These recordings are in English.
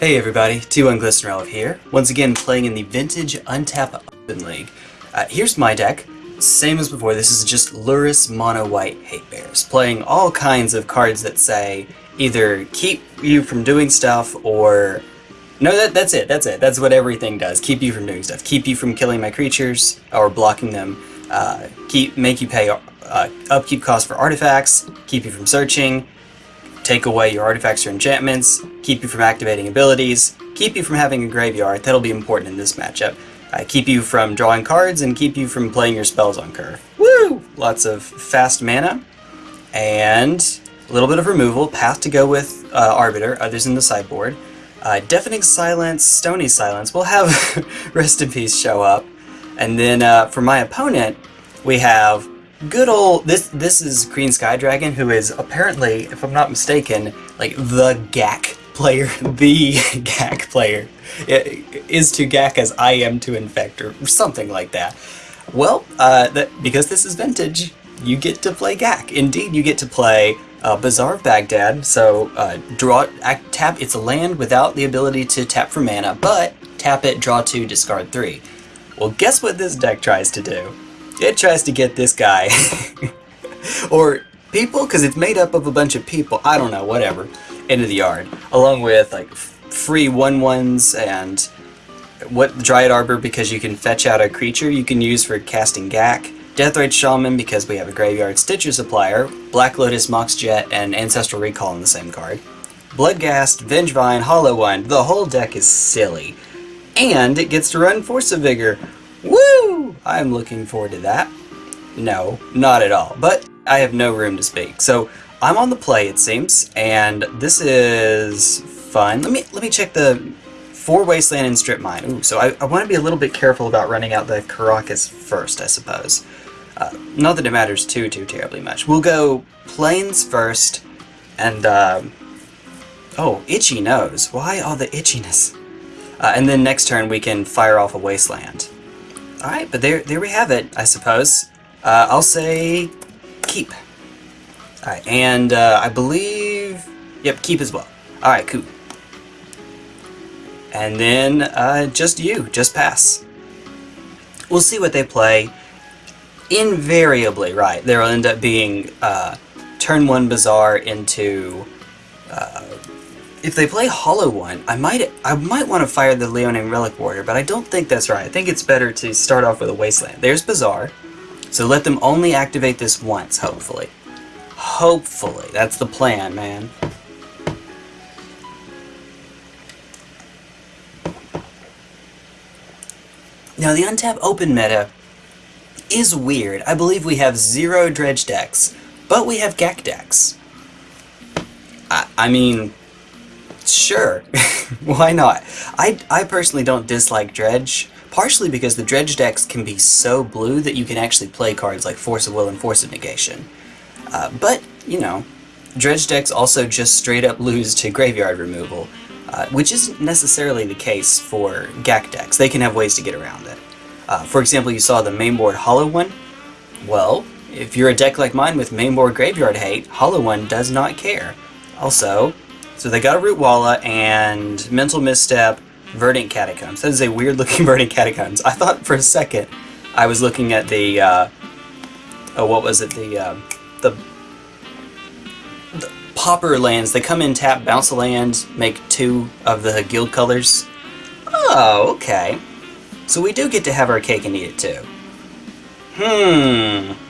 Hey everybody, T1 Glistenrelv here, once again playing in the Vintage Untap Open League. Uh, here's my deck, same as before, this is just Lurrus Mono White Hate Bears, playing all kinds of cards that say either keep you from doing stuff or... No, that, that's it, that's it, that's what everything does, keep you from doing stuff, keep you from killing my creatures or blocking them, uh, keep make you pay uh, upkeep costs for artifacts, keep you from searching, take away your artifacts or enchantments, keep you from activating abilities, keep you from having a graveyard, that'll be important in this matchup, uh, keep you from drawing cards, and keep you from playing your spells on curve. Woo! Lots of fast mana, and a little bit of removal, path to go with uh, Arbiter, others in the sideboard. Uh, Deafening Silence, Stony Silence, we'll have Rest in Peace show up. And then uh, for my opponent, we have good old this this is Green Sky Dragon, who is apparently, if I'm not mistaken, like the GAC player, the GAC player. It is to GAC as I am to Infect, or something like that. Well, uh, that because this is vintage, you get to play GAC. Indeed, you get to play uh, Bazaar of Baghdad. So uh, draw, act, tap. It's a land without the ability to tap for mana, but tap it, draw two, discard three. Well, guess what this deck tries to do? It tries to get this guy, or people, because it's made up of a bunch of people, I don't know, whatever, into the yard, along with like free one ones and what Dryad Arbor because you can fetch out a creature you can use for casting GAC, Deathrite Shaman because we have a Graveyard Stitcher Supplier, Black Lotus Mox Jet, and Ancestral Recall in the same card. Bloodghast, Vengevine, Hollow One, the whole deck is silly. And it gets to run Force of Vigor, Woo! I'm looking forward to that. No, not at all. But I have no room to speak. So I'm on the play, it seems, and this is fun. Let me let me check the four wasteland and strip mine. Ooh, so I, I want to be a little bit careful about running out the Karakas first, I suppose. Uh, not that it matters too, too terribly much. We'll go plains first, and, uh, oh, itchy nose. Why all the itchiness? Uh, and then next turn we can fire off a wasteland. Alright, but there, there we have it, I suppose. Uh, I'll say keep. Alright, and uh, I believe... Yep, keep as well. Alright, cool. And then uh, just you, just pass. We'll see what they play. Invariably, right, there'll end up being uh, turn 1 Bazaar into uh, if they play Hollow One, I might I might want to fire the Leonin Relic Warder, but I don't think that's right. I think it's better to start off with a Wasteland. There's Bazaar, so let them only activate this once, hopefully. Hopefully. That's the plan, man. Now, the Untap Open meta is weird. I believe we have zero Dredge decks, but we have GAC decks. I, I mean, Sure, why not? I, I personally don't dislike Dredge, partially because the Dredge decks can be so blue that you can actually play cards like Force of Will and Force of Negation. Uh, but, you know, Dredge decks also just straight up lose to graveyard removal, uh, which isn't necessarily the case for GAC decks. They can have ways to get around it. Uh, for example, you saw the mainboard Hollow One. Well, if you're a deck like mine with mainboard Graveyard Hate, Hollow One does not care. Also, so they got a Rootwalla and Mental Misstep, Verdant Catacombs. That is a weird looking Verdant Catacombs. I thought for a second I was looking at the, uh, oh, what was it, the, uh, the, the Pauper lands. They come in, tap, bounce a land, make two of the guild colors. Oh, okay. So we do get to have our cake and eat it too. Hmm.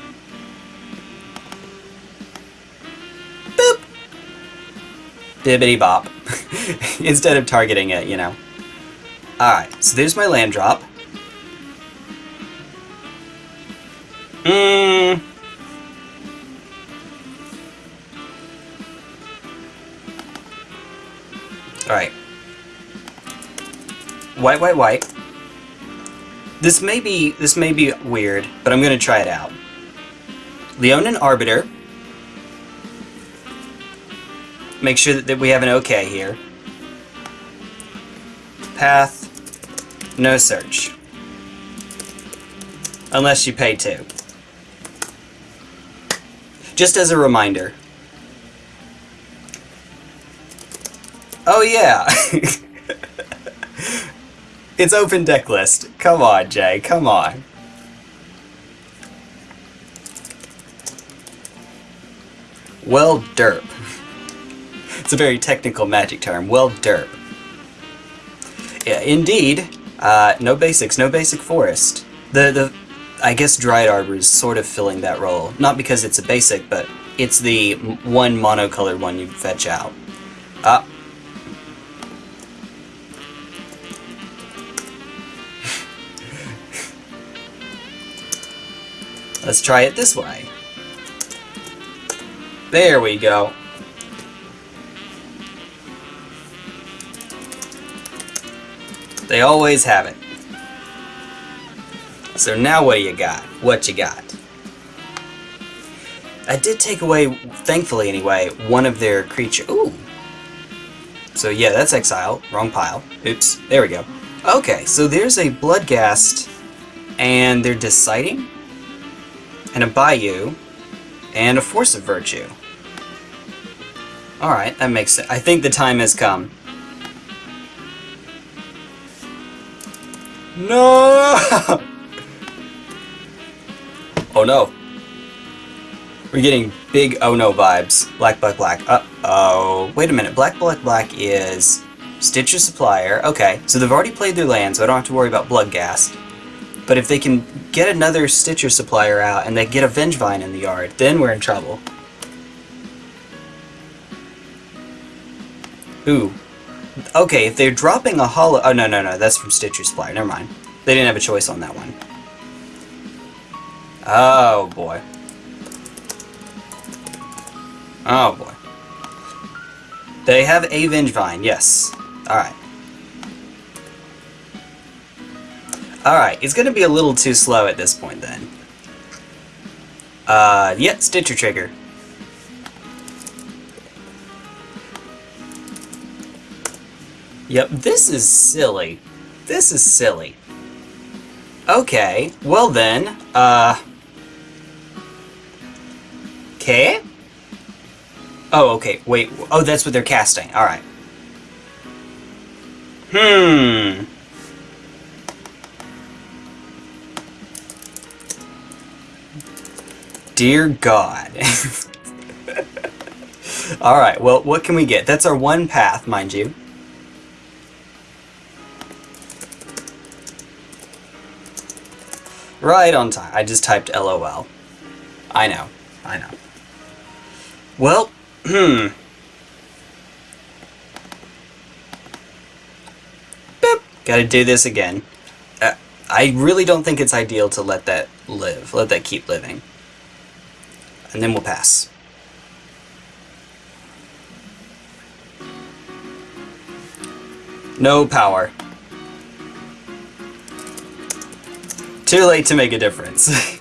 Bibbity bop instead of targeting it, you know. Alright, so there's my land drop. Mmm. Alright. White, white, white. This may be this may be weird, but I'm gonna try it out. Leonin Arbiter make sure that, that we have an OK here. Path, no search. Unless you pay two. Just as a reminder. Oh yeah! It's open deck list. Come on, Jay. Come on. Well, derp. It's a very technical magic term. Well, derp. Yeah, indeed. Uh, no basics, no basic forest. The the I guess Dryad Arbor is sort of filling that role. Not because it's a basic, but it's the one monocolored one you fetch out. Ah. Let's try it this way. There we go. They always have it. So now what do you got? What you got? I did take away, thankfully anyway, one of their creature. Ooh. So yeah, that's exile. Wrong pile. Oops. There we go. Okay, so there's a Bloodghast, and they're deciding, and a Bayou, and a Force of Virtue. Alright, that makes sense. I think the time has come. No! oh no. We're getting big oh no vibes. Black, black, black. Uh-oh. Wait a minute. Black, black, black is Stitcher Supplier. Okay, so they've already played their land, so I don't have to worry about Bloodghast. But if they can get another Stitcher Supplier out and they get a Vengevine in the yard, then we're in trouble. Ooh, Okay, if they're dropping a hollow... Oh, no, no, no, that's from Stitcher Supplier. Never mind. They didn't have a choice on that one. Oh, boy. Oh, boy. They have a Vengevine, yes. Alright. Alright, it's gonna be a little too slow at this point, then. Uh, yeah, Stitcher Trigger. Yep, this is silly. This is silly. Okay, well then, uh... Okay? Oh, okay, wait. Oh, that's what they're casting. Alright. Hmm. Dear God. Alright, well, what can we get? That's our one path, mind you. Right on time. I just typed LOL. I know. I know. Well, hmm. Boop. Gotta do this again. Uh, I really don't think it's ideal to let that live. Let that keep living. And then we'll pass. No power. Too late to make a difference.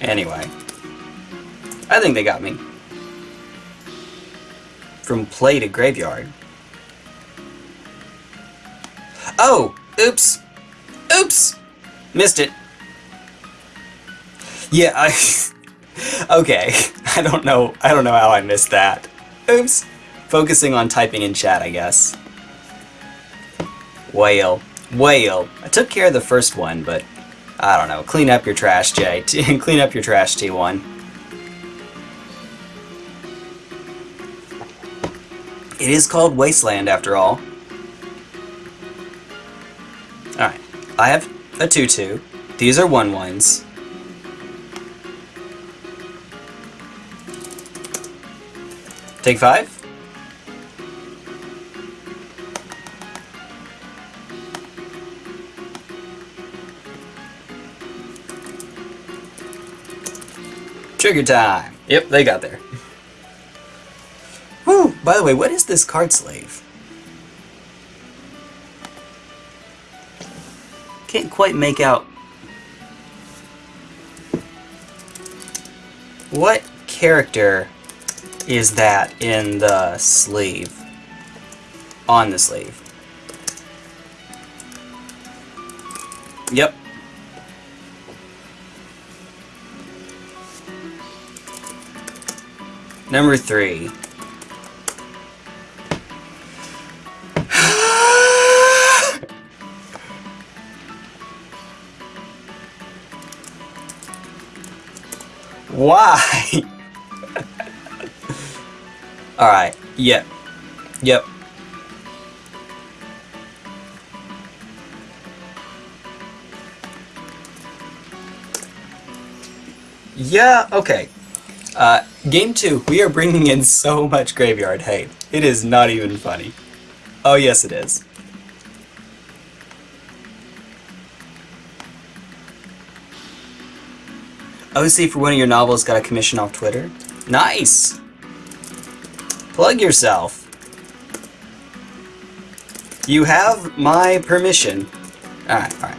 anyway. I think they got me. From play to graveyard. Oh! Oops! Oops! Missed it. Yeah, I... okay. I don't know. I don't know how I missed that. Oops. Focusing on typing in chat, I guess. Whale. Whale. I took care of the first one, but I don't know. Clean up your trash, Jay. Clean up your trash, T1. It is called Wasteland, after all. Alright. I have a 2-2. These are 1-1s. Take 5? Trigger time! Yep, they got there. Whew, by the way, what is this card slave? Can't quite make out... What character is that in the sleeve? On the sleeve. Yep, Number three. Why? Alright, yep. Yep. Yeah, okay. Uh, game two, we are bringing in so much graveyard hate. It is not even funny. Oh yes it is. OC for one of your novels got a commission off Twitter. Nice! Plug yourself. You have my permission. Alright, alright.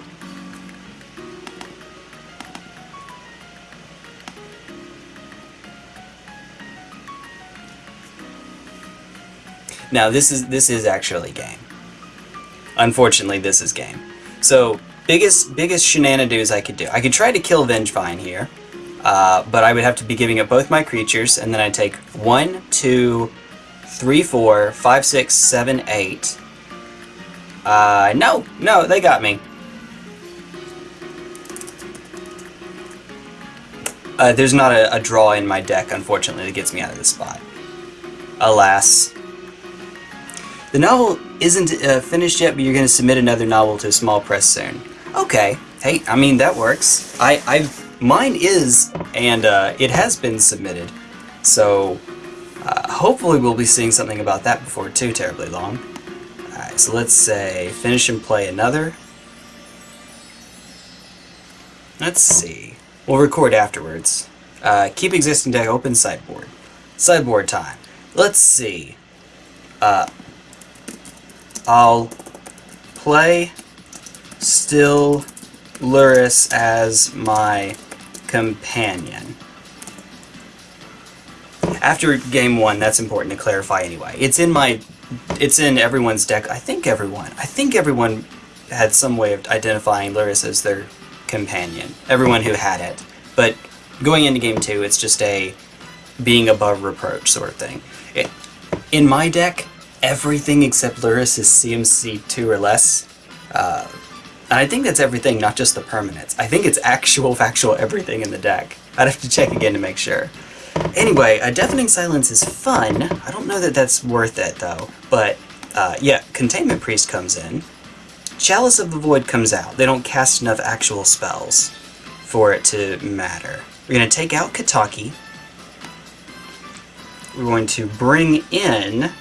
Now this is this is actually game. Unfortunately, this is game. So biggest biggest shenanigans I could do. I could try to kill Vengevine here, uh, but I would have to be giving up both my creatures, and then I take one, two, three, four, five, six, seven, eight. Uh, no, no, they got me. Uh, there's not a, a draw in my deck, unfortunately, that gets me out of this spot. Alas. The novel isn't uh, finished yet, but you're going to submit another novel to a small press soon. Okay. Hey, I mean, that works. I, I, mine is, and uh, it has been submitted. So, uh, hopefully we'll be seeing something about that before too terribly long. Alright, so let's say finish and play another. Let's see. We'll record afterwards. Uh, keep existing deck open sideboard. Sideboard time. Let's see. Uh, I'll play still Lurrus as my companion. After game one, that's important to clarify anyway. It's in my, it's in everyone's deck. I think everyone, I think everyone had some way of identifying Lurrus as their companion. Everyone who had it. But going into game two, it's just a being above reproach sort of thing. It, in my deck, everything except Lurrus is CMC 2 or less. Uh, and I think that's everything, not just the permanents. I think it's actual, factual everything in the deck. I'd have to check again to make sure. Anyway, a Deafening Silence is fun. I don't know that that's worth it, though. But, uh, yeah, Containment Priest comes in. Chalice of the Void comes out. They don't cast enough actual spells for it to matter. We're going to take out Kataki. We're going to bring in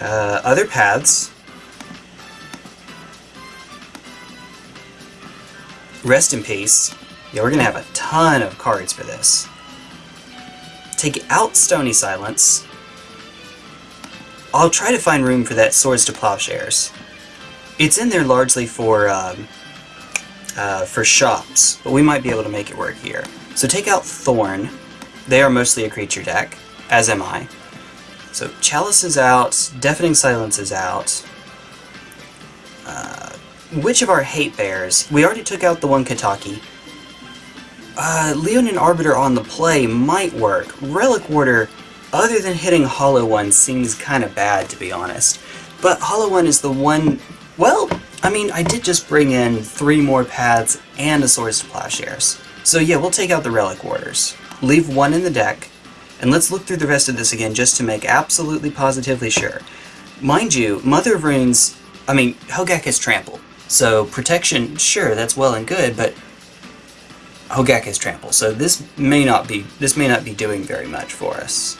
uh, other paths. Rest in peace. Yeah, we're going to have a ton of cards for this. Take out Stony Silence. I'll try to find room for that Swords to Plowshares. It's in there largely for um, uh, for shops, but we might be able to make it work here. So take out Thorn. They are mostly a creature deck, as am I. So Chalice is out, Deafening Silence is out. Uh, which of our Hate Bears? We already took out the one Kataki. Uh, Leonin Arbiter on the play might work. Relic Warder, other than hitting Hollow One, seems kind of bad, to be honest. But Hollow One is the one... Well, I mean, I did just bring in three more paths and a Swords to Plowshares. So yeah, we'll take out the Relic Warders. Leave one in the deck, and let's look through the rest of this again just to make absolutely positively sure. Mind you, Mother of Runes, I mean, Hogaak is Trample. So protection, sure, that's well and good, but Hogaak is Trample. So this may not be this may not be doing very much for us.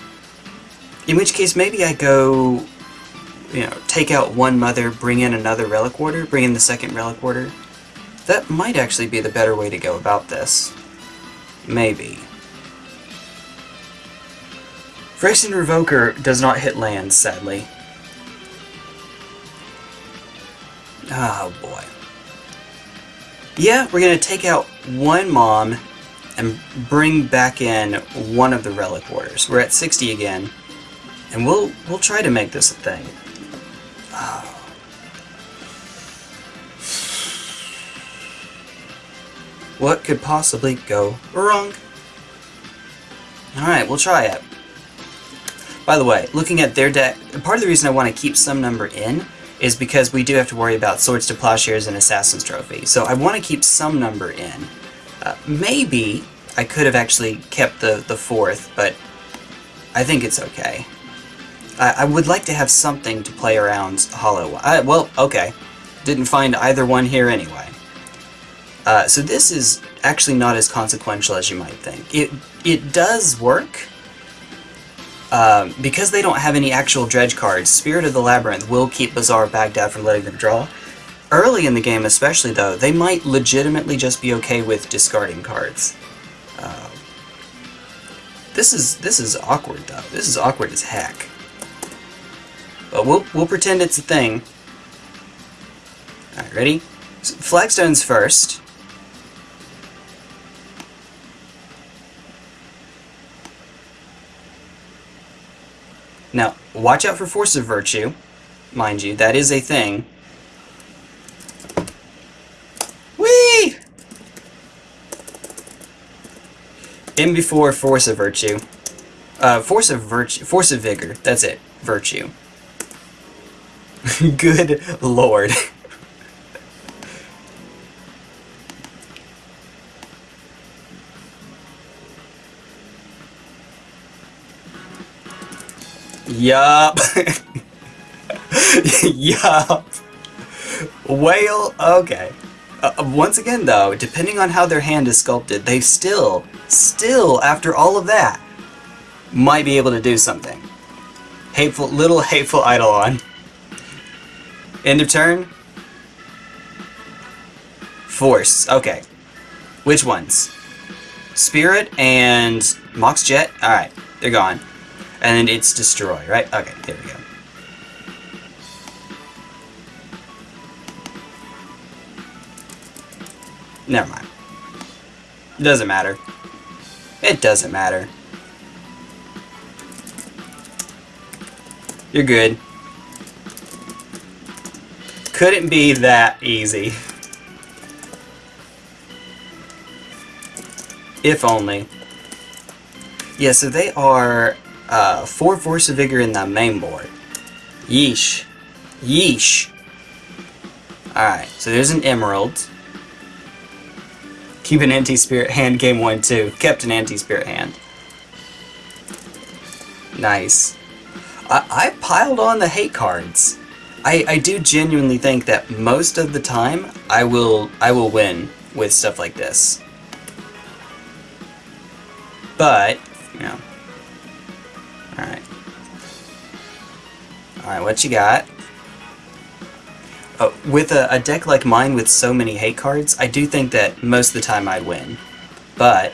In which case, maybe I go, you know, take out one Mother, bring in another Relic Warder, bring in the second Relic Warder. That might actually be the better way to go about this. Maybe. Phyrexian Revoker does not hit lands, sadly. Oh boy. Yeah, we're going to take out one Mom and bring back in one of the Relic Warders. We're at 60 again, and we'll we'll try to make this a thing. Oh. What could possibly go wrong? Alright, we'll try it. By the way, looking at their deck, part of the reason I want to keep some number in is because we do have to worry about Swords to Plowshares and Assassin's Trophy. So I want to keep some number in. Uh, maybe, I could have actually kept the, the fourth, but I think it's okay. I, I would like to have something to play around Hollow. I, well, okay. Didn't find either one here anyway. Uh, so this is actually not as consequential as you might think. It, it does work, um, because they don't have any actual dredge cards, Spirit of the Labyrinth will keep Bazaar Baghdad from letting them draw. Early in the game especially, though, they might legitimately just be okay with discarding cards. Uh, this is this is awkward, though. This is awkward as heck. But we'll, we'll pretend it's a thing. Alright, ready? Flagstones first. Now, watch out for Force of Virtue. Mind you, that is a thing. Whee! In before Force of Virtue. Uh, Force of Virtue. Force of Vigor. That's it. Virtue. Good lord. yup. yup. Whale, okay. Uh, once again, though, depending on how their hand is sculpted, they still, still, after all of that, might be able to do something. Hateful, little hateful Eidolon. End of turn? Force. Okay. Which ones? Spirit and Mox Jet? Alright, they're gone. And it's Destroy, right? Okay, there we go. Never mind. It Doesn't matter. It doesn't matter. You're good. Couldn't be that easy. If only. Yeah, so they are uh, 4 Force of Vigor in the main board. Yeesh. Yeesh. Alright, so there's an Emerald. Keep an anti-spirit hand game 1 too. Kept an anti-spirit hand. Nice. I, I piled on the hate cards. I, I do genuinely think that most of the time I will I will win with stuff like this. But, you know. Alright. Alright, what you got? Uh, with a, a deck like mine with so many hate cards, I do think that most of the time I'd win. But,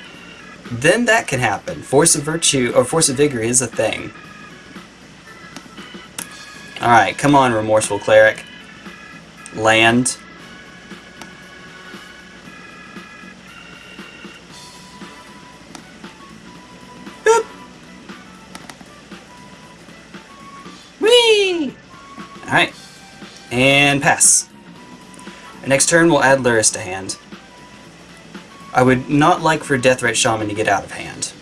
then that can happen. Force of Virtue, or Force of Vigor is a thing. Alright, come on, Remorseful Cleric. Land. And pass. next turn, we'll add Lurrus to hand. I would not like for Deathrite Shaman to get out of hand.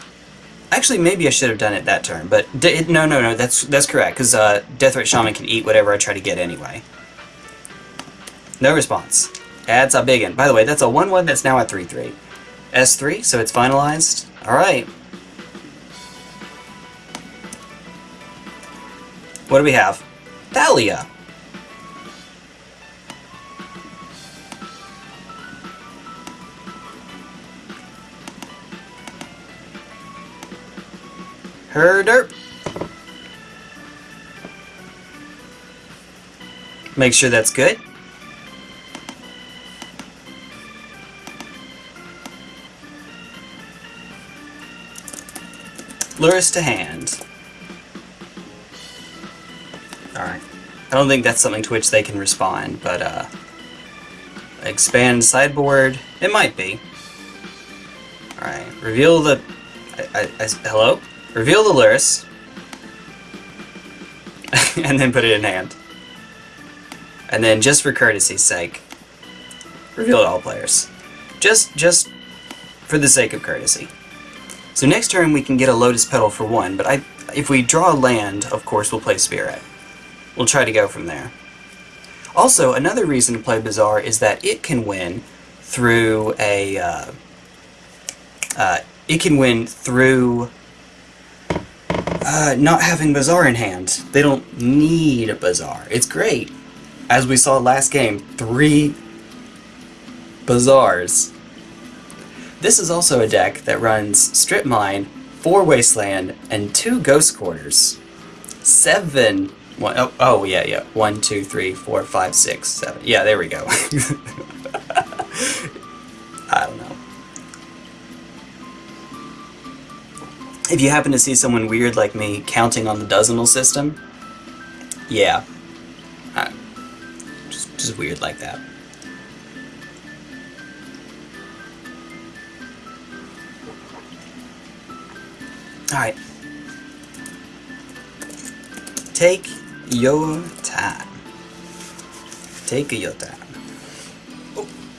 Actually, maybe I should have done it that turn, but no, no, no, that's that's correct, because uh, Deathrite Shaman can eat whatever I try to get anyway. No response. Adds a big one. By the way, that's a 1-1 that's now at 3-3. S3, so it's finalized. Alright. What do we have? Thalia. Herder. Make sure that's good. Lurrus to hand. Alright. I don't think that's something to which they can respond, but, uh... Expand sideboard? It might be. Alright. Reveal the... I, I, I, hello? Reveal the Lurrus, and then put it in hand. And then, just for courtesy's sake, reveal to all players. Just, just for the sake of courtesy. So next turn we can get a Lotus Petal for one, but I, if we draw land, of course we'll play Spirit. We'll try to go from there. Also, another reason to play Bazaar is that it can win through a uh, uh, it can win through uh, not having Bazaar in hand. They don't need a Bazaar. It's great. As we saw last game, three Bazaars. This is also a deck that runs Strip Mine, 4 Wasteland, and 2 Ghost Quarters. Seven. One, oh, oh, yeah, yeah. One, two, three, four, five, six, seven. Yeah, there we go. I don't know. If you happen to see someone weird like me counting on the dozenal system, yeah. Just, just weird like that. Alright. Take your time. Take your time.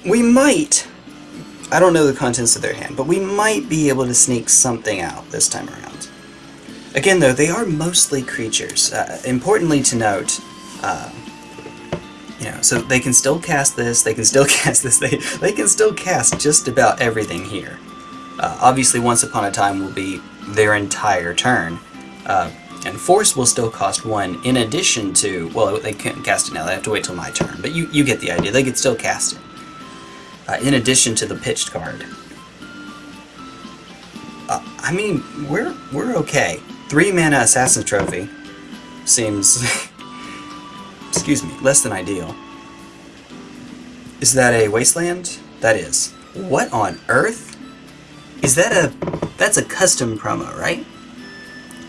We might, I don't know the contents of their hand, but we might be able to sneak something out this time around. Again though, they are mostly creatures. Uh, importantly to note, uh, you know, so they can still cast this, they can still cast this, they, they can still cast just about everything here. Uh, obviously, Once Upon a Time will be their entire turn. Uh, and Force will still cost one in addition to, well, they can't cast it now, they have to wait till my turn, but you, you get the idea, they could still cast it. Uh, in addition to the pitched card. Uh, I mean, we're, we're okay. Three mana Assassin Trophy seems, excuse me, less than ideal. Is that a Wasteland? That is. What on earth? Is that a... That's a custom promo, right?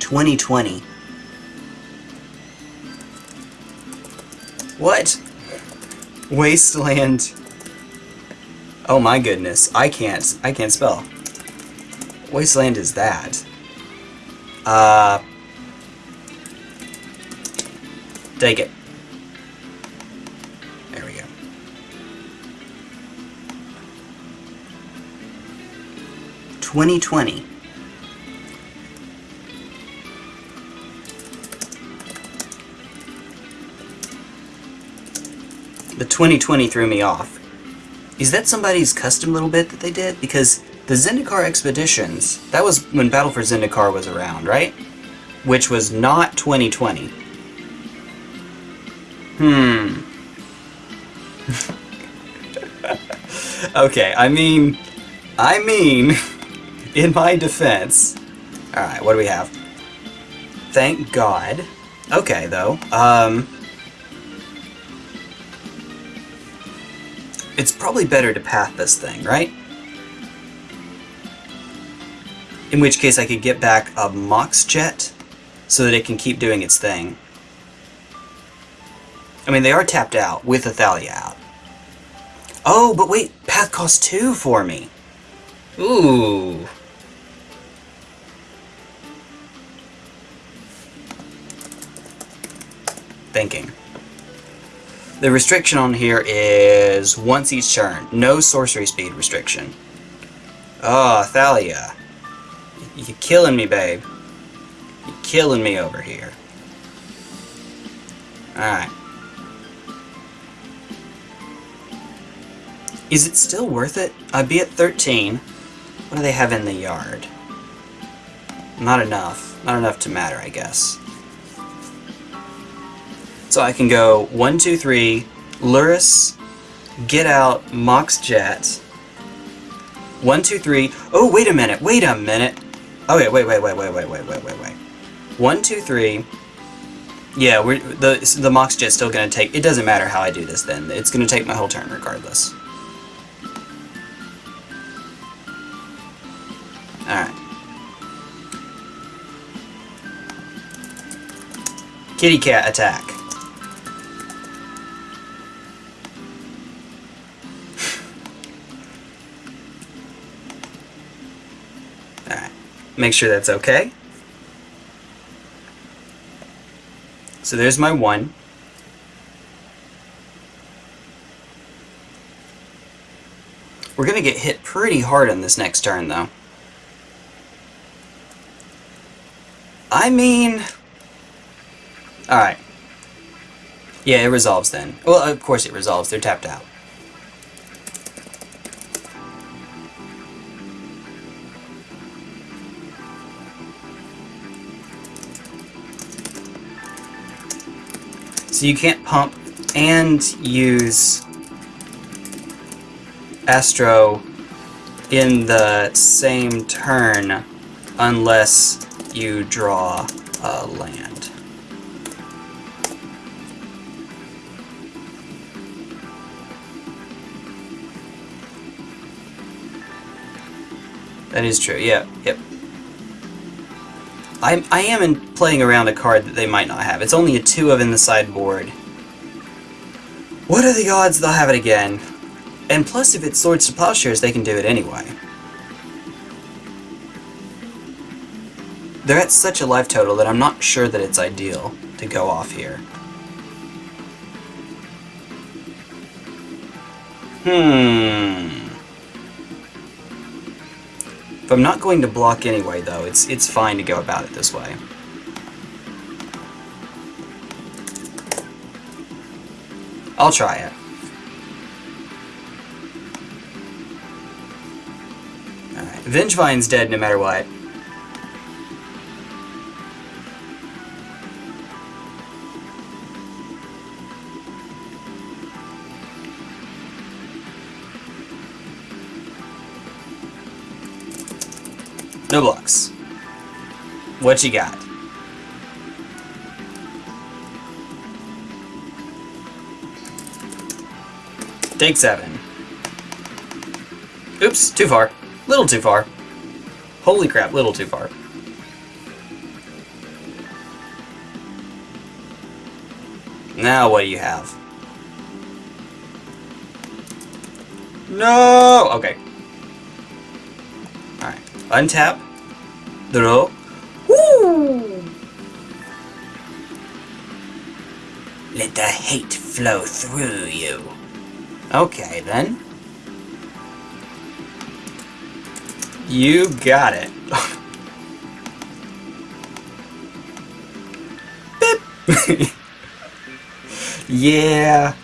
2020. What? Wasteland. Oh my goodness. I can't. I can't spell. Wasteland is that. Uh... Take it. There we go. 2020. The 2020 threw me off. Is that somebody's custom little bit that they did? Because the Zendikar Expeditions, that was when Battle for Zendikar was around, right? Which was not 2020. Hmm. okay, I mean... I mean... in my defense... Alright, what do we have? Thank God. Okay, though. Um... It's probably better to path this thing, right? In which case I could get back a Mox Jet so that it can keep doing its thing. I mean, they are tapped out with Athalia out. Oh, but wait, Path costs two for me. Ooh. thinking. The restriction on here is once each turn. No sorcery speed restriction. Oh, Thalia. You're killing me, babe. You're killing me over here. Alright. Is it still worth it? I'd be at 13. What do they have in the yard? Not enough. Not enough to matter, I guess. So I can go one, two, three, Lurrus, Get Out, Mox Jet. One, two, three. Oh, wait a minute, wait a minute. Oh, wait, wait, wait, wait, wait, wait, wait, wait, wait, wait. One, two, three. Yeah, we're, the, the Mox Jet's still going to take... It doesn't matter how I do this then. It's going to take my whole turn regardless. Alright. Kitty cat attack. Make sure that's okay. So there's my one. We're going to get hit pretty hard on this next turn, though. I mean... Alright. Yeah, it resolves then. Well, of course it resolves. They're tapped out. So you can't pump and use Astro in the same turn unless you draw a land. That is true, yeah, yep. I'm, I am in playing around a card that they might not have. It's only a 2 of in the sideboard. What are the odds they'll have it again? And plus, if it's Swords to Plowshares, they can do it anyway. They're at such a life total that I'm not sure that it's ideal to go off here. Hmm... If I'm not going to block anyway, though, it's, it's fine to go about it this way. I'll try it. Alright, Vengevine's dead no matter what. What you got? Take seven. Oops, too far. Little too far. Holy crap, little too far. Now what do you have? No! Okay. Alright. Untap. Draw. Hate flow through you. Okay, then. You got it. Yeah.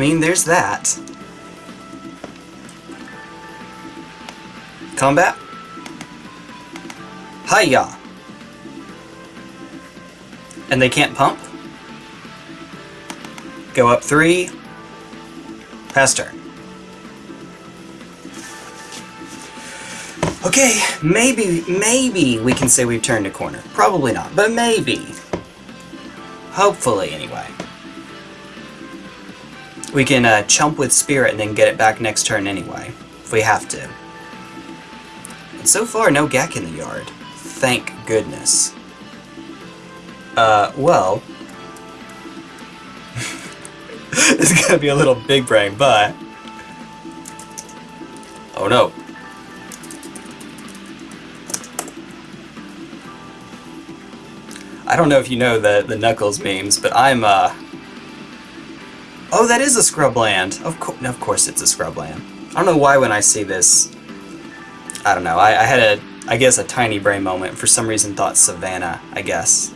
Mean, there's that. Combat. Hiya! And they can't pump? Go up three. Pass turn. Okay, maybe, maybe we can say we've turned a corner. Probably not, but maybe. Hopefully, anyway. We can uh, chump with Spirit and then get it back next turn anyway, if we have to. And so far, no Gek in the yard. Thank goodness. Uh, well... it's gonna be a little big brain, but... Oh no. I don't know if you know the, the Knuckles memes, but I'm, uh... Oh, that is a scrubland. Of, co of course it's a scrubland. I don't know why when I see this... I don't know. I, I had a, I guess, a tiny brain moment. For some reason thought Savannah, I guess.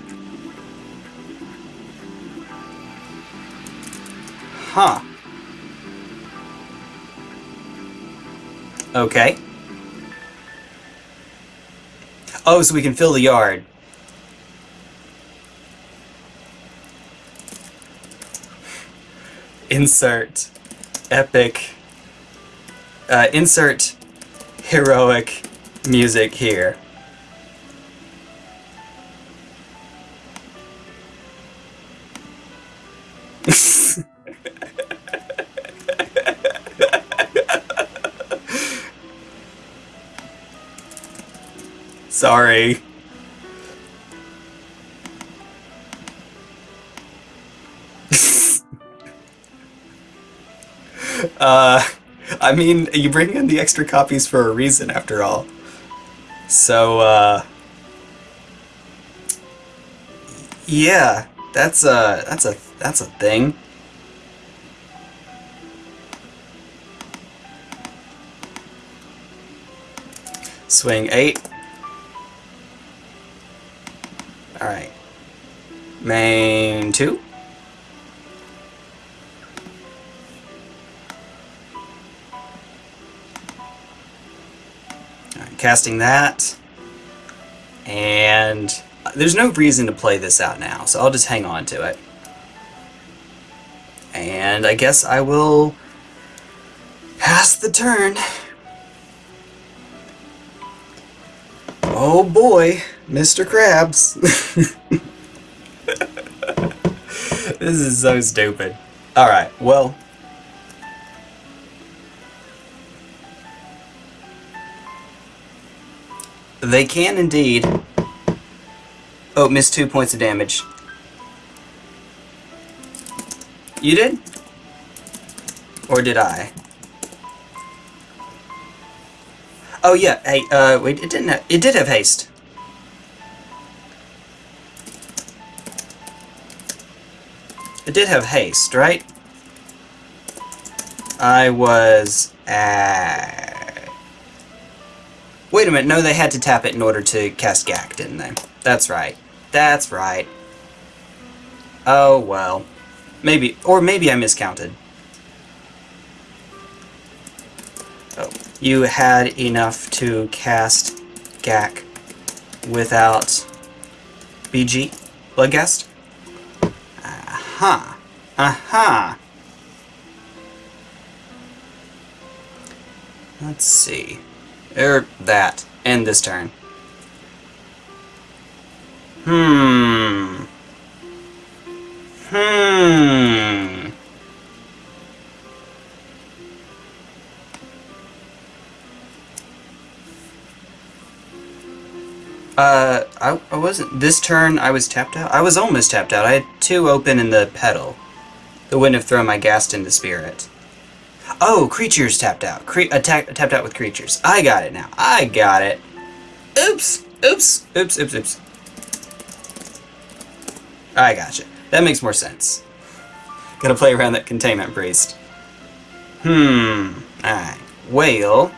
Huh. Okay. Oh, so we can fill the yard. Insert epic, uh, insert heroic music here. Sorry. Uh, I mean, you bring in the extra copies for a reason, after all. So, uh... Yeah, that's a, that's a, that's a thing. Swing eight. Alright. Main two. Casting that. And there's no reason to play this out now, so I'll just hang on to it. And I guess I will pass the turn. Oh boy, Mr. Krabs. this is so stupid. Alright, well. They can indeed. Oh, missed two points of damage. You did? Or did I? Oh yeah, hey, uh, wait, it didn't have, it did have haste. It did have haste, right? I was at... Wait a minute, no, they had to tap it in order to cast Gak, didn't they? That's right. That's right. Oh, well. Maybe, or maybe I miscounted. Oh, you had enough to cast Gak without BG? Bloodghast? Aha. Aha. Let's see. Er, that. End this turn. Hmm. Hmm. Uh, I, I wasn't... This turn, I was tapped out? I was almost tapped out. I had two open in the pedal. That wouldn't have thrown my ghast into spirit. Oh, creatures tapped out. Cre attack, tapped out with creatures. I got it now. I got it. Oops. Oops. Oops, oops, oops. I gotcha. That makes more sense. Gotta play around that containment priest. Hmm. Alright. Well,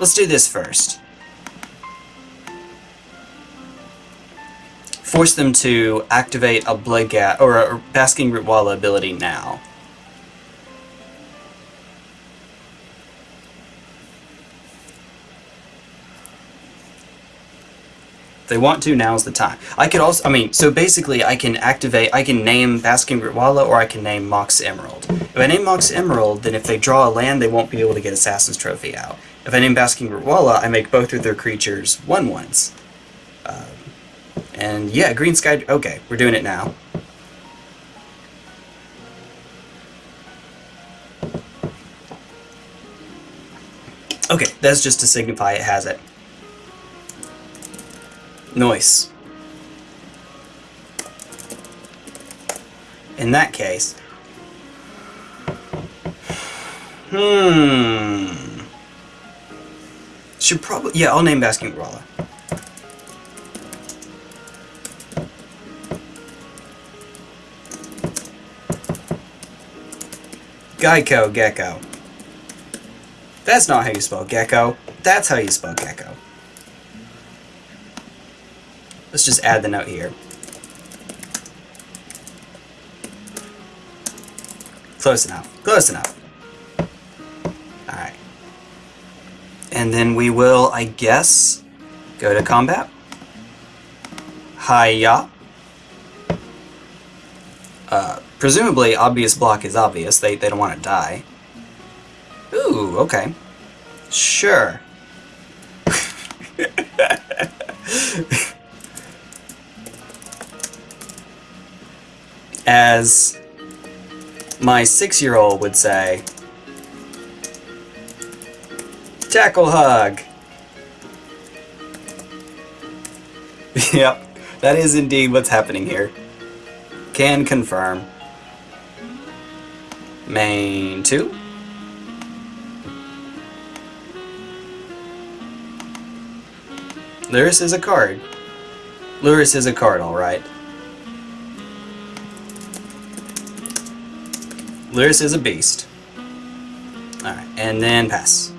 let's do this first. Force them to activate a Bloodghast or a Basking Rootwalla ability now. They want to, now's the time. I could also, I mean, so basically I can activate, I can name Basking Rootwalla or I can name Mox Emerald. If I name Mox Emerald, then if they draw a land, they won't be able to get Assassin's Trophy out. If I name Basking Rootwalla, I make both of their creatures 1-1s. Um, and yeah, Green Sky, okay, we're doing it now. Okay, that's just to signify it has it. Noise. In that case... Hmm... Should probably... Yeah, I'll name Basking Rolla. Geico Gecko. That's not how you spell gecko. That's how you spell gecko. Let's just add the note here. Close enough. Close enough. Alright. And then we will, I guess, go to combat. Hiya. Uh, presumably, obvious block is obvious. They, they don't want to die. Ooh, okay. Sure. as my six-year-old would say, tackle hug. yep, that is indeed what's happening here. Can confirm. Main 2. Lurrus is a card. Lurrus is a card, alright. Lurrus is a beast. Alright, and then pass.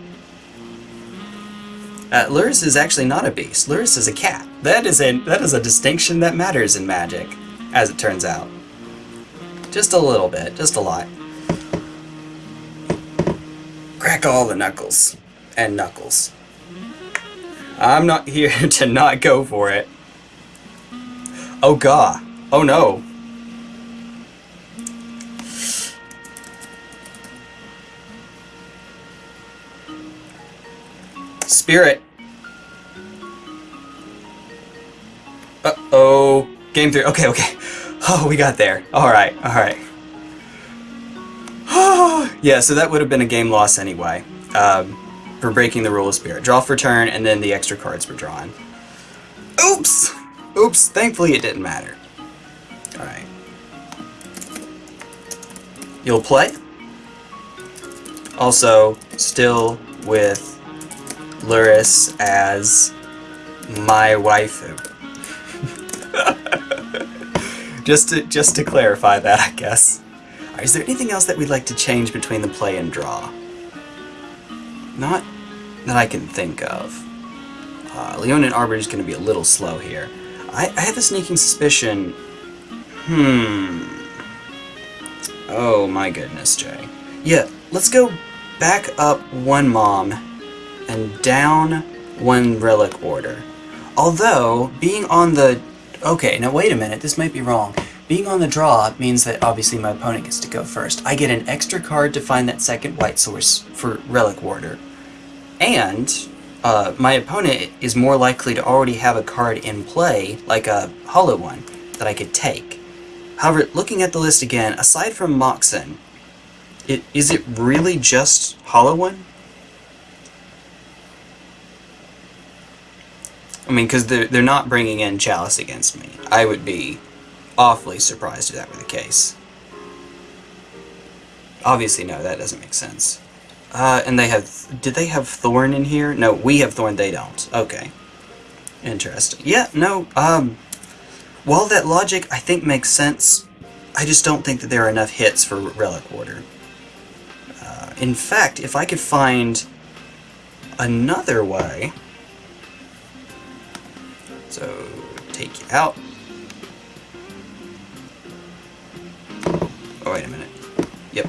Uh, Lurrus is actually not a beast. Lurrus is a cat. That is a that is a distinction that matters in Magic, as it turns out. Just a little bit, just a lot. Crack all the knuckles and knuckles. I'm not here to not go for it. Oh god. Oh no. Spirit. Uh-oh. Game three. Okay, okay. Oh, we got there. Alright, alright. yeah, so that would have been a game loss anyway. Um, for breaking the rule of spirit. Draw for turn, and then the extra cards were drawn. Oops! Oops, thankfully it didn't matter. Alright. You'll play? Also, still with Lurrus as my wife. just to just to clarify that, I guess. Right, is there anything else that we'd like to change between the play and draw? Not that I can think of. Uh, Leonin Arbiter is going to be a little slow here. I, I have a sneaking suspicion... Hmm... Oh my goodness, Jay. Yeah, let's go back up one mom and down one Relic Warder. Although, being on the... Okay, now wait a minute, this might be wrong. Being on the draw means that obviously my opponent gets to go first. I get an extra card to find that second white source for Relic Warder. And uh, my opponent is more likely to already have a card in play, like a hollow one, that I could take. However, looking at the list again, aside from Moxen, it, is it really just hollow one? I mean, because they're, they're not bringing in Chalice against me. I would be awfully surprised if that were the case. Obviously, no, that doesn't make sense. Uh, and they have... Did they have Thorn in here? No, we have Thorn, they don't. Okay. Interesting. Yeah, no, um... While that logic, I think, makes sense, I just don't think that there are enough hits for Relic Warder. Uh, in fact, if I could find another way... So, take you out. Oh, wait a minute. Yep.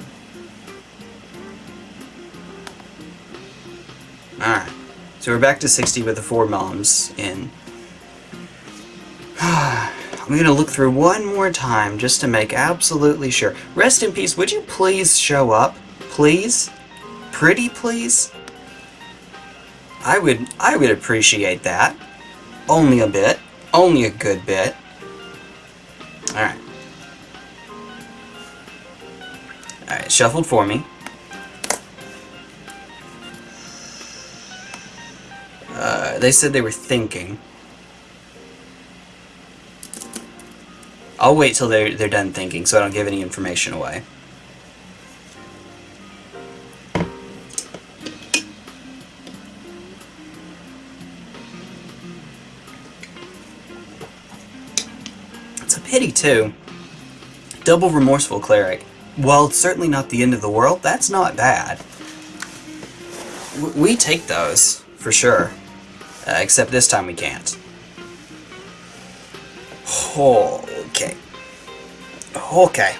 Alright. So we're back to 60 with the four moms in. I'm going to look through one more time just to make absolutely sure. Rest in peace, would you please show up? Please? Pretty please? I would I would appreciate that. Only a bit. Only a good bit. Alright. Alright, shuffled for me. Uh, they said they were thinking. I'll wait till they're, they're done thinking so I don't give any information away. It's a pity, too. Double Remorseful Cleric. While it's certainly not the end of the world, that's not bad. We take those, for sure. Uh, except this time we can't. Okay. Okay.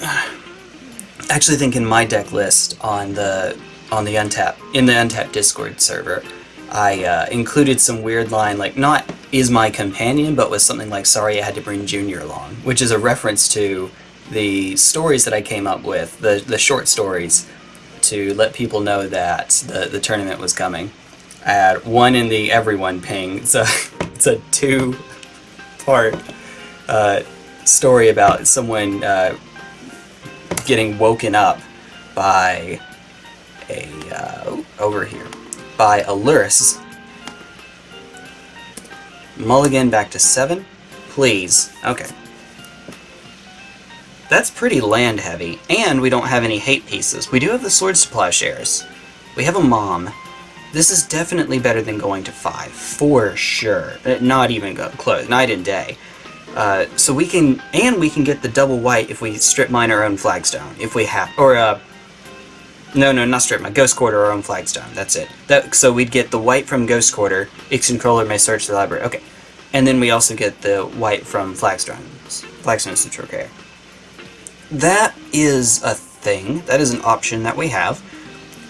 Actually, think in my deck list on the on the untap in the untap Discord server, I uh, included some weird line like not is my companion, but with something like sorry I had to bring Junior along, which is a reference to the stories that I came up with, the the short stories to let people know that the, the tournament was coming. I had one in the everyone ping. It's a, it's a two-part uh, story about someone uh, getting woken up by a, uh, over here, by a Lurrus. Mulligan back to seven? Please. Okay. That's pretty land heavy, and we don't have any hate pieces. We do have the Swords to Plowshares. We have a Mom. This is definitely better than going to 5, for sure. Uh, not even close, night and day. Uh, so we can, and we can get the double white if we strip mine our own flagstone, if we have, or, uh, no, no, not strip mine, Ghost Quarter our own flagstone, that's it. That, so we'd get the white from Ghost Quarter, its controller may search the library, okay. And then we also get the white from Flagstones, Flagstones to Trokair that is a thing. That is an option that we have.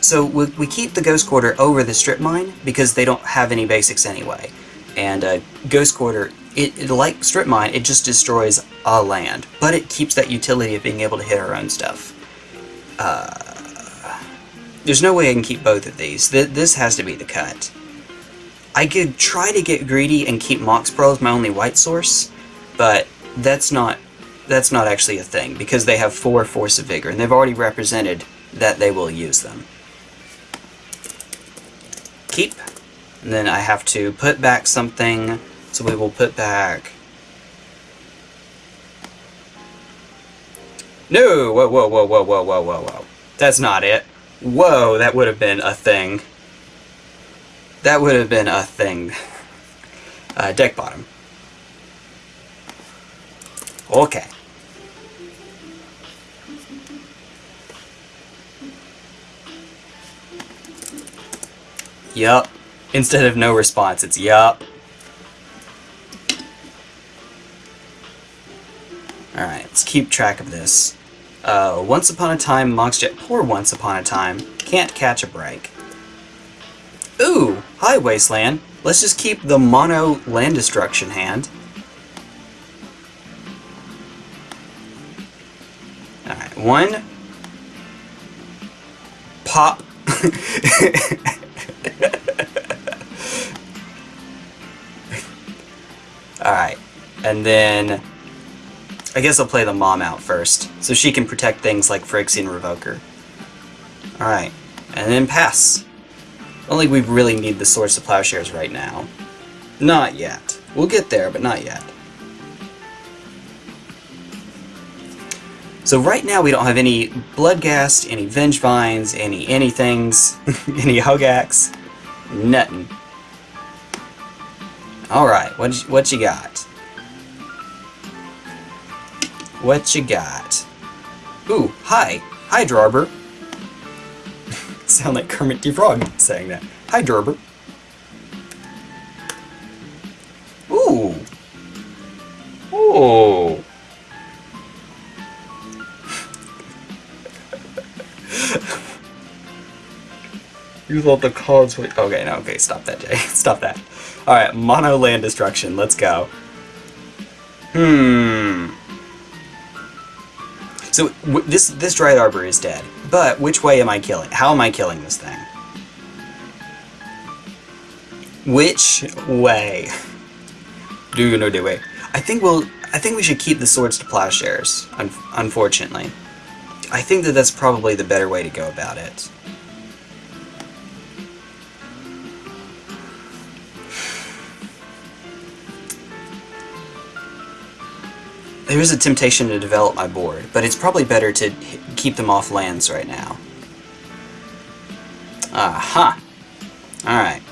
So we, we keep the Ghost Quarter over the Strip Mine because they don't have any basics anyway. And uh, Ghost Quarter, it, it, like Strip Mine, it just destroys a land. But it keeps that utility of being able to hit our own stuff. Uh, there's no way I can keep both of these. Th this has to be the cut. I could try to get greedy and keep Mox Pearl as my only white source, but that's not that's not actually a thing, because they have 4 Force of Vigor, and they've already represented that they will use them. Keep. And then I have to put back something, so we will put back... No! Whoa, whoa, whoa, whoa, whoa, whoa, whoa, whoa. That's not it. Whoa, that would have been a thing. That would have been a thing. Uh, deck bottom. Okay. Yup. Instead of no response, it's yup. Alright, let's keep track of this. Uh, once upon a time, Mox Jet, poor Once Upon a Time, can't catch a break. Ooh, hi Wasteland. Let's just keep the mono land destruction hand. Alright, one. Pop. Alright, and then I guess I'll play the mom out first, so she can protect things like Phyrexian Revoker. Alright, and then pass. Only we really need the Swords to Plowshares right now. Not yet. We'll get there, but not yet. So right now we don't have any Bloodghast, any Vengevines, any anythings, any Hogaaks, nothing. Alright, what, what you got? What you got? Ooh, hi! Hi, Drarbur! Sound like Kermit the Frog saying that. Hi, Drarbur. Ooh! Ooh! you thought the cards were... Okay, no, okay, stop that, Jay. stop that. Alright, mono land destruction. Let's go. Hmm. So, this, this Dryad Arbor is dead. But, which way am I killing? How am I killing this thing? Which way? Do you know the way? I think we'll... I think we should keep the swords to plowshares, un unfortunately. I think that that's probably the better way to go about it. There is a temptation to develop my board, but it's probably better to keep them off lands right now. Aha! Alright.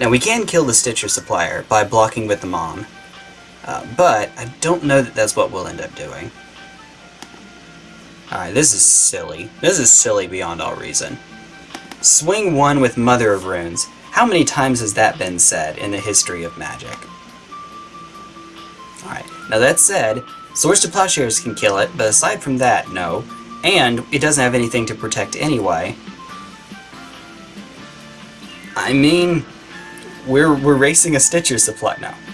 Now we can kill the Stitcher Supplier by blocking with the Mom, uh, but I don't know that that's what we'll end up doing. Alright, this is silly. This is silly beyond all reason. Swing one with Mother of Runes. How many times has that been said in the history of Magic? Alright, now that said, Swords to Plowshares can kill it, but aside from that, no. And it doesn't have anything to protect anyway. I mean, we're, we're racing a Stitcher supply now.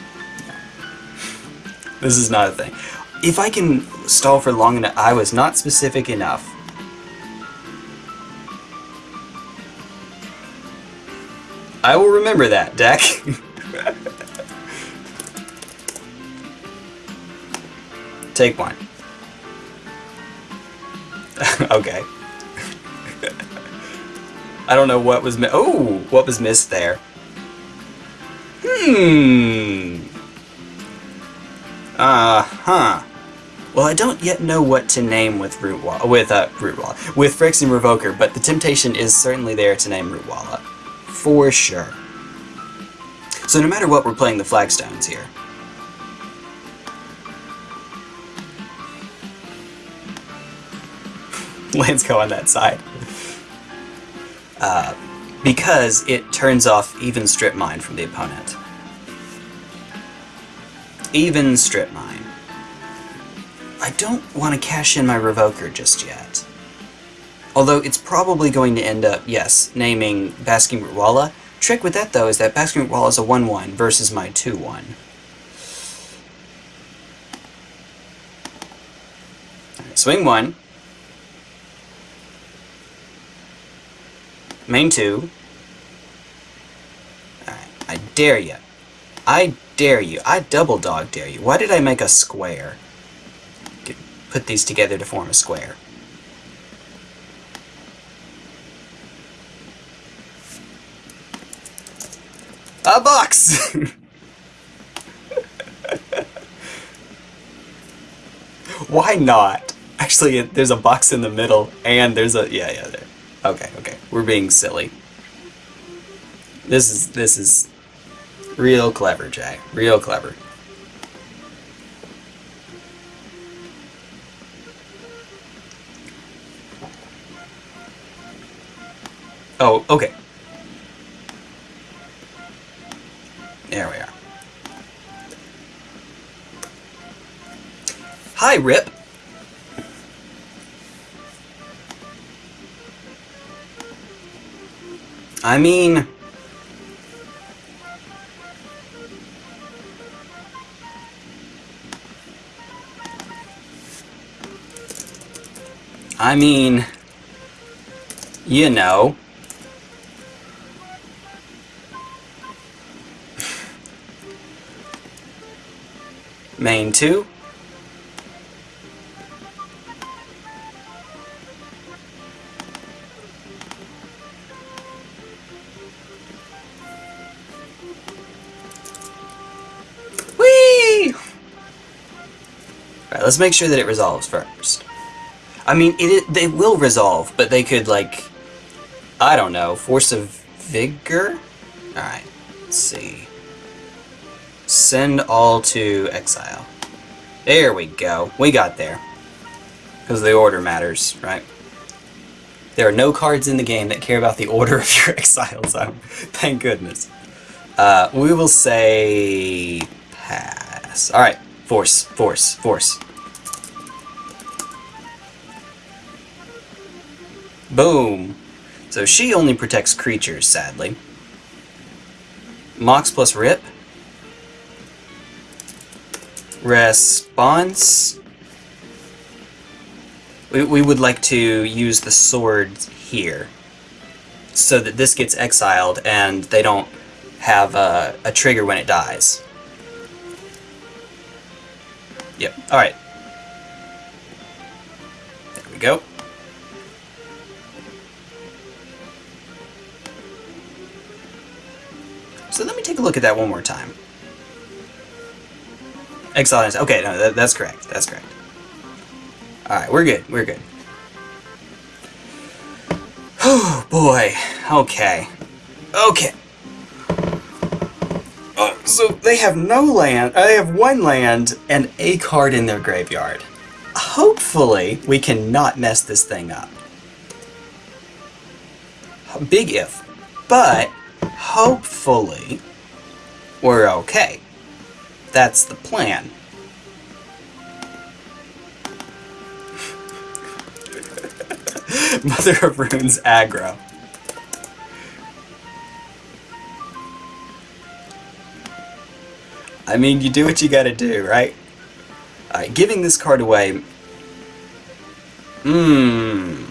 This is not a thing. If I can stall for long enough, I was not specific enough I will remember that, deck. Take one. okay. I don't know what was Oh! What was missed there? Hmm. Uh-huh. Well, I don't yet know what to name with Rootwalla, with, uh, Rootwalla, with Phyrexian Revoker, but the temptation is certainly there to name Rootwalla for sure. So no matter what, we're playing the flagstones here. Lands go on that side. Uh, because it turns off even strip mine from the opponent. Even strip mine. I don't want to cash in my Revoker just yet. Although it's probably going to end up, yes, naming Basking Rootwalla. Trick with that, though, is that Basking Rootwalla is a 1-1 versus my 2-1. Swing 1. Main 2. Alright, I dare you. I dare you. I double dog dare you. Why did I make a square? Put these together to form a square. A box! Why not? Actually, there's a box in the middle, and there's a... Yeah, yeah, there. Okay, okay. We're being silly. This is... This is... Real clever, Jay. Real clever. Oh, okay. There we are. Hi, Rip. I mean... I mean... You know... Main 2. Let's make sure that it resolves first. I mean, it, they will resolve, but they could, like, I don't know, force of vigor? Alright, let's see. Send all to exile. There we go. We got there. Because the order matters, right? There are no cards in the game that care about the order of your exile zone. Thank goodness. Uh, we will say... pass. Alright. Force. Force. Force. Boom. So she only protects creatures, sadly. Mox plus Rip response. We, we would like to use the sword here so that this gets exiled and they don't have a, a trigger when it dies. Yep, alright. There we go. Let me take a look at that one more time. Exile Okay, no, that, that's correct. That's correct. Alright, we're good. We're good. Oh, boy. Okay. Okay. Uh, so they have no land, uh, they have one land and a card in their graveyard. Hopefully, we cannot mess this thing up. Big if. But, hopefully, we're okay. That's the plan. Mother of Runes aggro. I mean, you do what you gotta do, right? Alright, giving this card away... Hmm...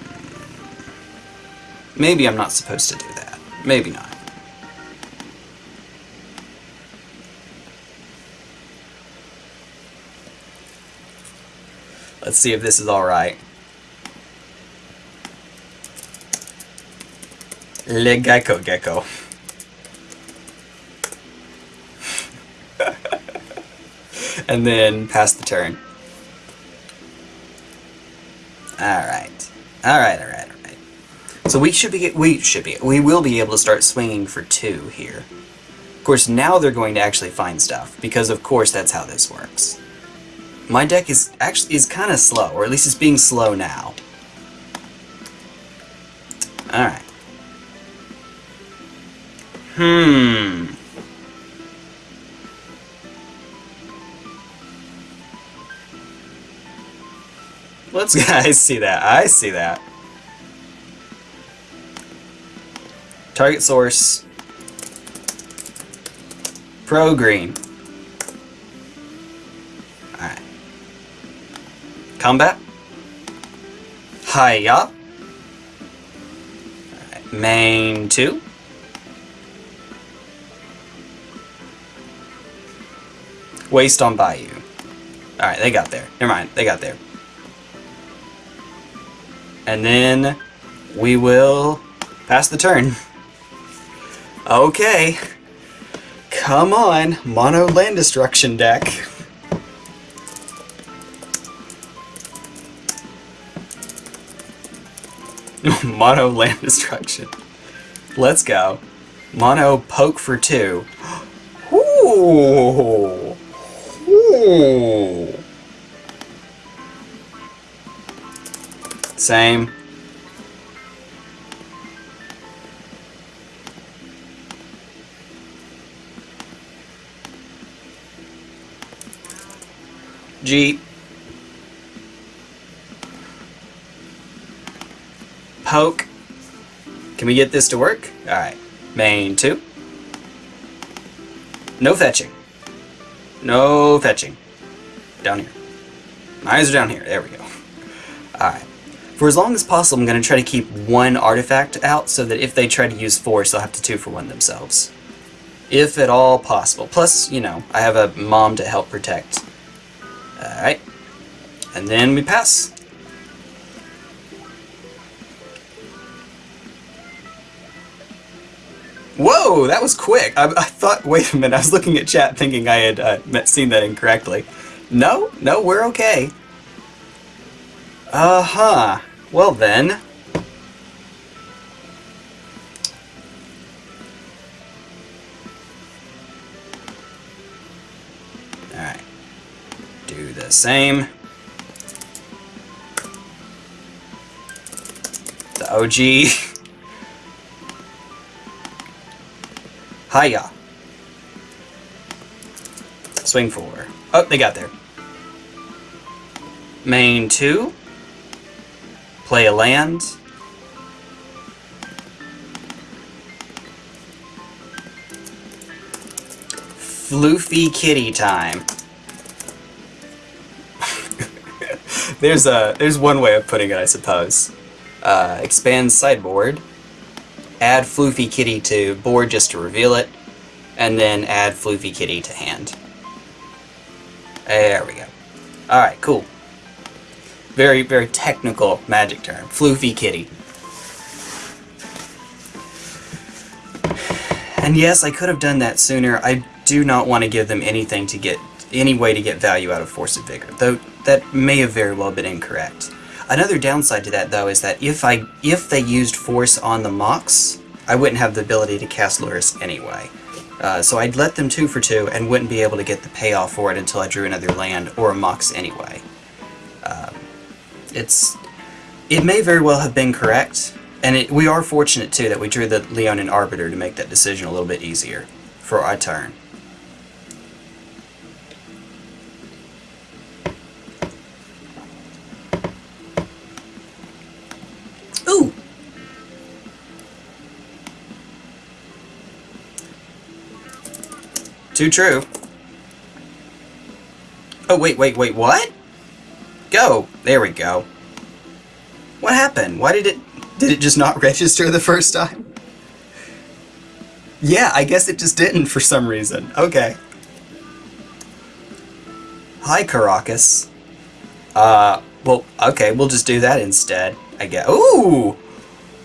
Maybe I'm not supposed to do that. Maybe not. Let's see if this is alright. Le Gecko Gecko. and then pass the turn. Alright. Alright, alright, alright. So we should be, we should be, we will be able to start swinging for two here. Of course, now they're going to actually find stuff, because of course that's how this works. My deck is actually is kind of slow, or at least it's being slow now. Alright. Hmm. Let's. I see that. I see that. Target source. Pro green. Combat. Hiya. Main 2. Waste on Bayou. Alright, they got there. Never mind, they got there. And then we will pass the turn. Okay. Come on, mono land destruction deck. Mono land destruction. Let's go. Mono poke for two. Ooh. Ooh. Same. Jeep. Poke. Can we get this to work? Alright. Main 2. No fetching. No fetching. Down here. My eyes are down here. There we go. Alright. For as long as possible, I'm going to try to keep one artifact out so that if they try to use force, they'll have to two for one themselves. If at all possible. Plus, you know, I have a mom to help protect. Alright. And then we pass. Whoa, that was quick. I, I, thought, wait a minute, I was looking at chat thinking I had uh, seen that incorrectly. No, no, we're okay. Uh-huh. Well then. Alright. Do the same. The OG. Hiya. Swing four. Oh, they got there. Main two. Play a land. Floofy kitty time. there's a there's one way of putting it, I suppose. Uh, expand sideboard add Floofy Kitty to board just to reveal it, and then add Floofy Kitty to hand. There we go. Alright, cool. Very, very technical magic term. Floofy Kitty. And yes, I could have done that sooner. I do not want to give them anything to get any way to get value out of Force of Vigor, though that may have very well been incorrect. Another downside to that, though, is that if I if they used Force on the Mox, I wouldn't have the ability to cast Lurrus anyway. Uh, so I'd let them two for two and wouldn't be able to get the payoff for it until I drew another land or a Mox anyway. Uh, it's It may very well have been correct, and it, we are fortunate, too, that we drew the Leonin Arbiter to make that decision a little bit easier for our turn. Too true. Oh, wait, wait, wait, what? Go! There we go. What happened? Why did it... Did it just not register the first time? Yeah, I guess it just didn't for some reason. Okay. Hi, Karakas. Uh, well, okay, we'll just do that instead, I guess. Ooh!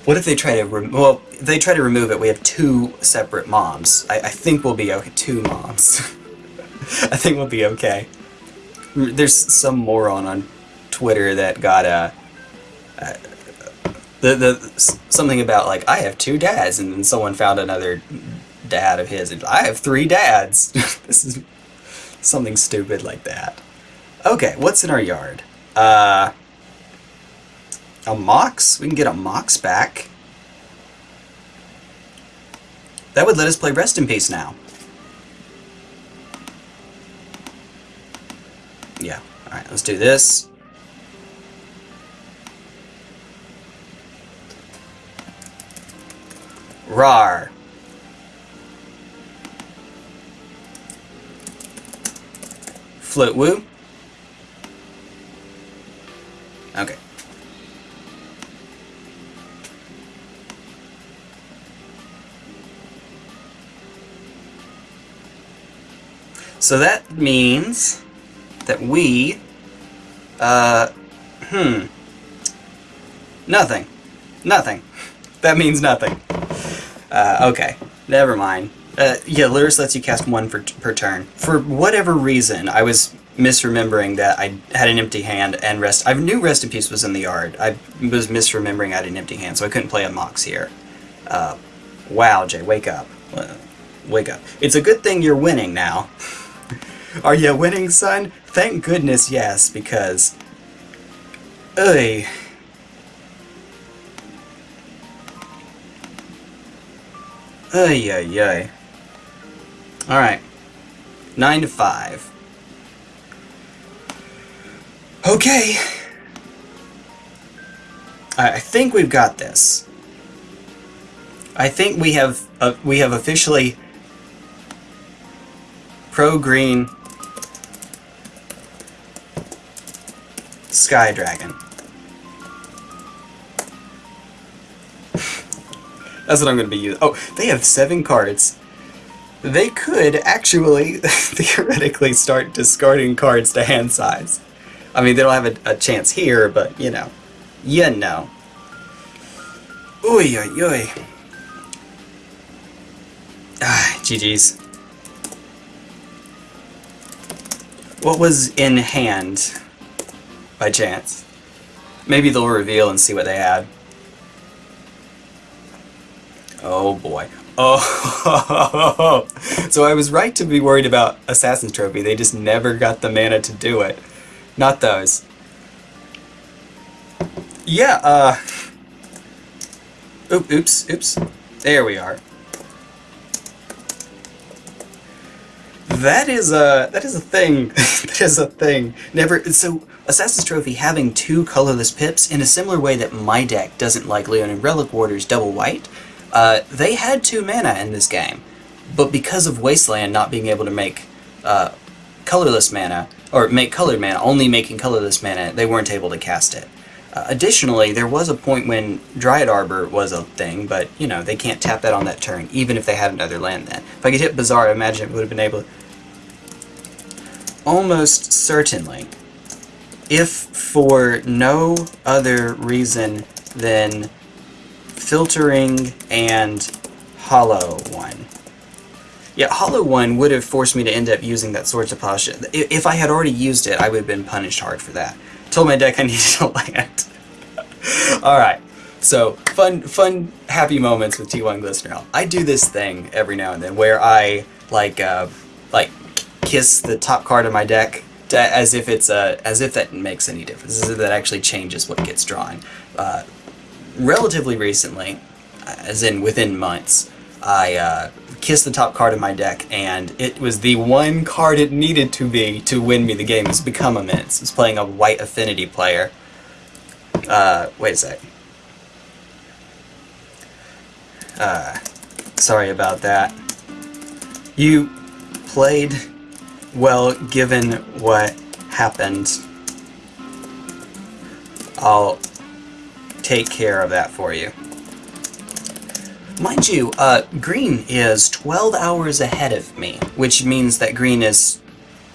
What if they try to well, they try to remove it, we have two separate moms. I, I think we'll be okay. Two moms. I think we'll be okay. There's some moron on Twitter that got a, a the the something about like I have two dads, and then someone found another dad of his, and I have three dads. this is something stupid like that. Okay, what's in our yard? Uh. A Mox? We can get a Mox back. That would let us play Rest in Peace now. Yeah, alright, let's do this. Rar. Float woo. Okay. So that means that we, uh, hmm, nothing, nothing. That means nothing. Uh, okay, never mind. Uh, yeah, Lurrus lets you cast one for, per turn. For whatever reason, I was misremembering that I had an empty hand and rest. I knew Rest in Peace was in the yard. I was misremembering I had an empty hand, so I couldn't play a Mox here. Uh, wow, Jay, wake up. Wake up. It's a good thing you're winning now. Are you winning, son? Thank goodness, yes, because... Ugh. Ay, ay, ay. Alright. 9 to 5. Okay. I think we've got this. I think we have uh, we have officially pro Sky Dragon. That's what I'm going to be using. Oh, they have seven cards. They could actually, theoretically, start discarding cards to hand size. I mean, they don't have a, a chance here, but, you know. You know. Oy, oy, oy. Ah, GG's. What was in hand, by chance? Maybe they'll reveal and see what they had. Oh boy. Oh, so I was right to be worried about Assassin's Trophy. They just never got the mana to do it. Not those. Yeah, uh... Oop, oops, oops. There we are. That is a that is a thing. that is a thing. Never so Assassin's Trophy having two colorless pips in a similar way that my deck doesn't like Leonin Relic Warders double white. Uh, they had two mana in this game, but because of Wasteland not being able to make uh, colorless mana, or make colored mana, only making colorless mana, they weren't able to cast it. Uh, additionally, there was a point when Dryad Arbor was a thing, but, you know, they can't tap that on that turn, even if they had another land then. If I could hit Bazaar, I imagine it would have been able to... Almost certainly. If for no other reason than filtering and hollow one. Yeah, hollow one would have forced me to end up using that Swords of Pasha. If I had already used it, I would have been punished hard for that. Told my deck I needed to land. Alright, so fun, fun, happy moments with T1 Glistener. I do this thing every now and then where I, like, uh, like, kiss the top card of my deck as if it's a, as if that makes any difference, as if that actually changes what gets drawn. Uh, relatively recently, as in within months, I uh, kissed the top card of my deck, and it was the one card it needed to be to win me the game. It's become immense. It's playing a white affinity player. Uh, wait a sec. Uh, sorry about that. You played well given what happened. I'll take care of that for you. Mind you, uh, Green is 12 hours ahead of me, which means that Green is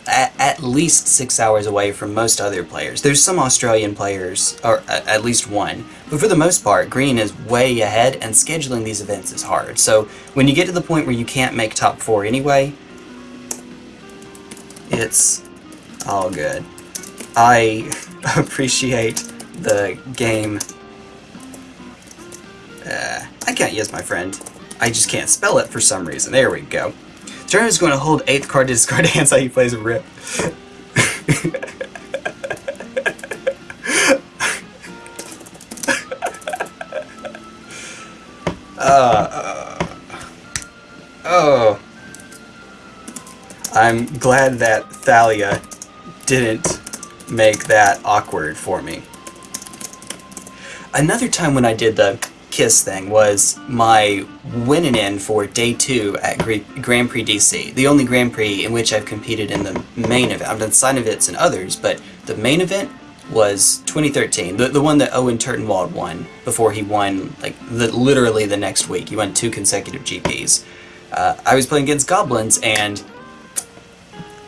at, least 6 hours away from most other players. There's some Australian players, or at least one, but for the most part, Green is way ahead, and scheduling these events is hard. So when you get to the point where you can't make top 4 anyway, it's all good. I appreciate the game uh, I can't use my friend. I just can't spell it for some reason. There we go. Turn is going to hold 8th card to discard hands how he plays a rip. uh, I'm glad that Thalia didn't make that awkward for me. Another time when I did the Kiss thing was my winning in for day two at Grand Prix DC, the only Grand Prix in which I've competed in the main event. I've done side events and others, but the main event was 2013, the, the one that Owen Turtenwald won before he won, like, the, literally the next week. He won two consecutive GPs. Uh, I was playing against Goblins, and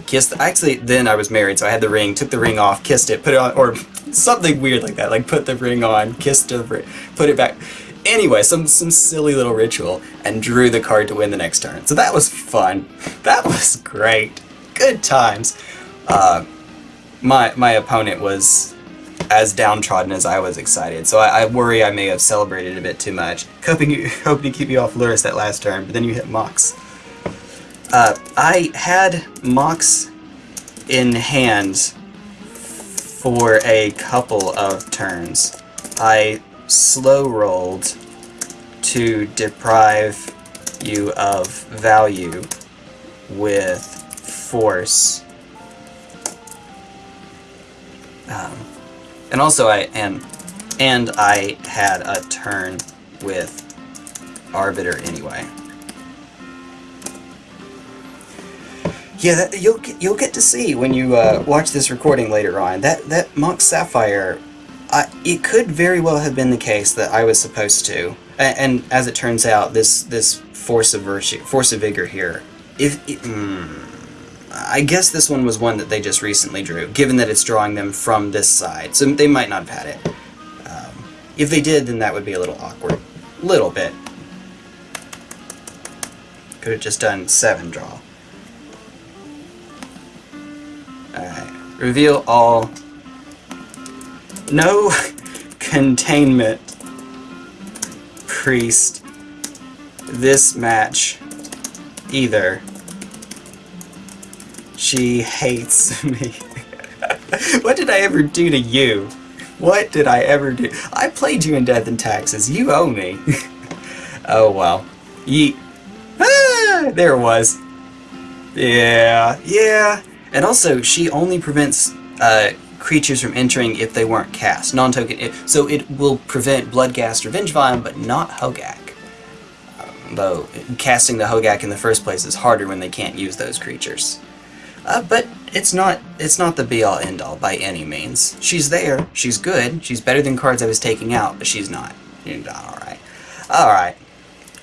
kissed, actually, then I was married, so I had the ring, took the ring off, kissed it, put it on, or something weird like that, like put the ring on, kissed it, put it back. Anyway, some, some silly little ritual, and drew the card to win the next turn. So that was fun. That was great. Good times. Uh, my, my opponent was as downtrodden as I was excited, so I, I, worry I may have celebrated a bit too much. Hoping, you, hoping to keep you off Lurrus that last turn, but then you hit Mox. Uh, I had Mox in hand for a couple of turns. I slow rolled to deprive you of value with force. Um, and also I and and I had a turn with Arbiter anyway. Yeah, that, you'll you'll get to see when you uh, watch this recording later on. That that Mox Sapphire I, it could very well have been the case that I was supposed to, and, and as it turns out, this this force of virtue, force of vigor here. If it, mm, I guess this one was one that they just recently drew, given that it's drawing them from this side, so they might not have had it. Um, if they did, then that would be a little awkward, little bit. Could have just done seven draw. Reveal all no containment priest this match either. She hates me. what did I ever do to you? What did I ever do? I played you in Death and Taxes. You owe me. oh well. Yeet. Ah, there it was. Yeah, yeah. And also, she only prevents uh, creatures from entering if they weren't cast. Non-token, so it will prevent Bloodghast or Vengevine, but not Hogaak. Um, though casting the Hogaak in the first place is harder when they can't use those creatures. Uh, but it's not it's not the be-all end-all by any means. She's there, she's good, she's better than cards I was taking out, but she's not. Alright. Alright.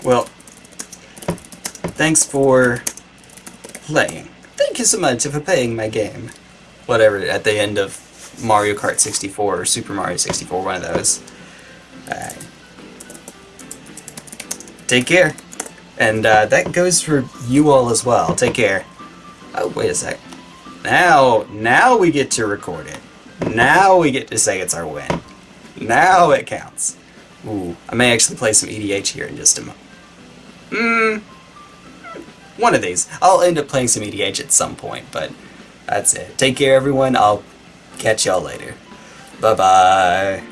Well, thanks for playing. Thank you so much for playing my game. Whatever, at the end of Mario Kart 64 or Super Mario 64, one of those. Alright. Take care. And uh, that goes for you all as well. Take care. Oh, wait a sec. Now, now we get to record it. Now we get to say it's our win. Now it counts. Ooh, I may actually play some EDH here in just a moment. Mmm. One of these. I'll end up playing some EDH at some point, but that's it. Take care, everyone. I'll Catch y'all later. Bye-bye.